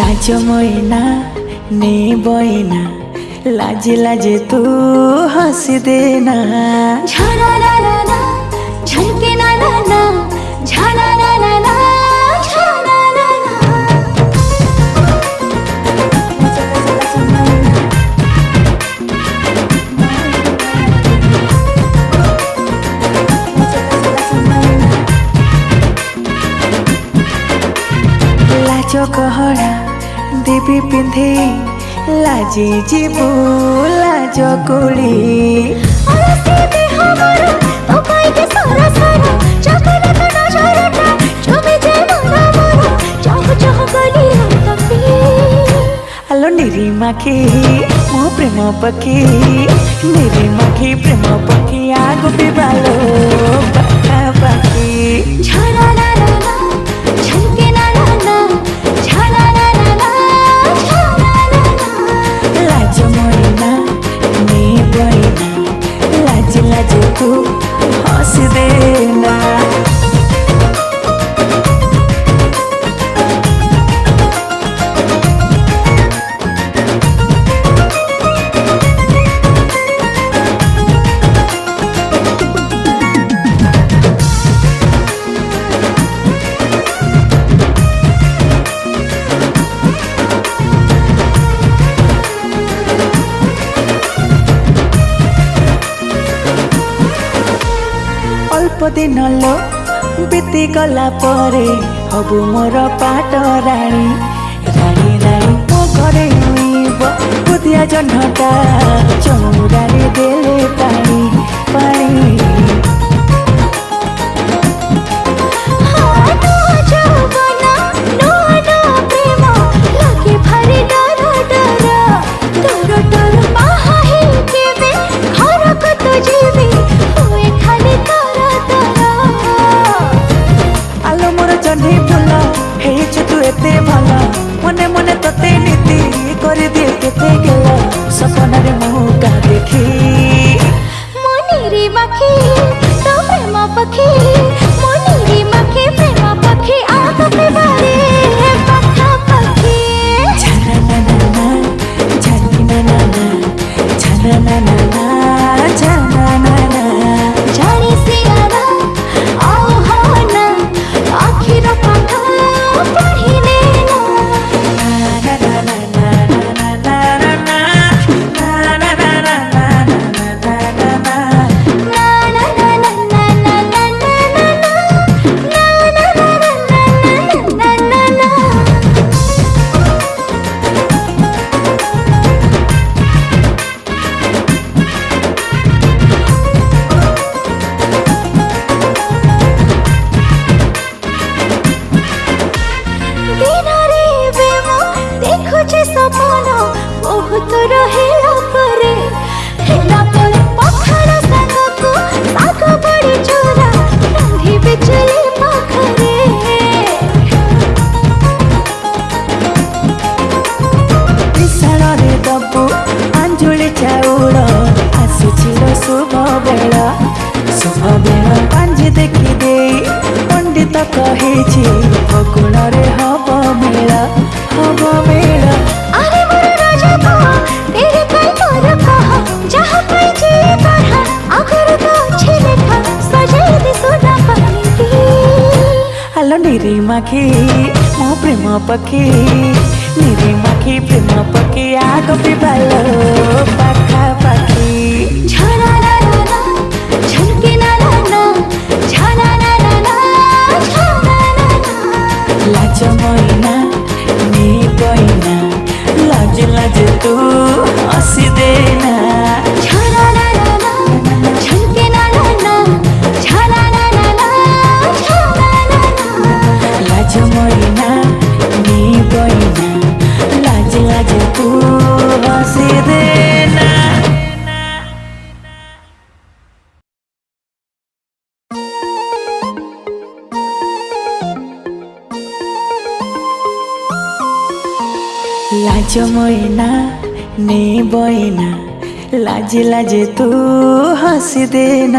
লাজ ময়না নে বয়না লাজে লাজে তু হাসি দে না ঝানা না না না ঝলকে না না না ঝানা না না না ঝানা দেবী পিন্ধে লাজি যিবু লাজ কুড়ি আলো নিরিমাখি মো প্রেম পাখি নিরিমাখি প্রেম পাখি আগুবি বালো পাখা পাখি। ঝরা हंस देना। ଦେନା ଲୋ ବିତିଗଲା ପରେ ହବୁ ମୋର ପାଟ ରାଣୀ। ରାଣୀ ରାଣୀ ମୋ ଘରେ ଜହ୍ନଟା ଚଉରାରେ ଦେଲେ কেতে ভালা? মনে মনে তোতে নীতি করে দিয়ে কেতে গেলা? সপনারে মুহকা দেখি। মনিরি মাখি তো প্রেম পাখি। মনিরি মাখি প্রেম পাখি আতো পিবারে na na ছানা না ଦେଖିଦେଇ ପଣ୍ଡିତ କହିଛି ବକୁଣରେ ହବ ମେଳା ହବ ମେଳା ନିରିମାଖି ମୋ ପ୍ରେମ ପକ୍ଷୀ ନିରିମାଖି ପ୍ରେମ ପକ୍ଷୀ ଆଗ ବି ପାଖା ପାଖି tu, acidente. de লাজ ময়না নে বয়না লাজে লাজে তু হাসি দে না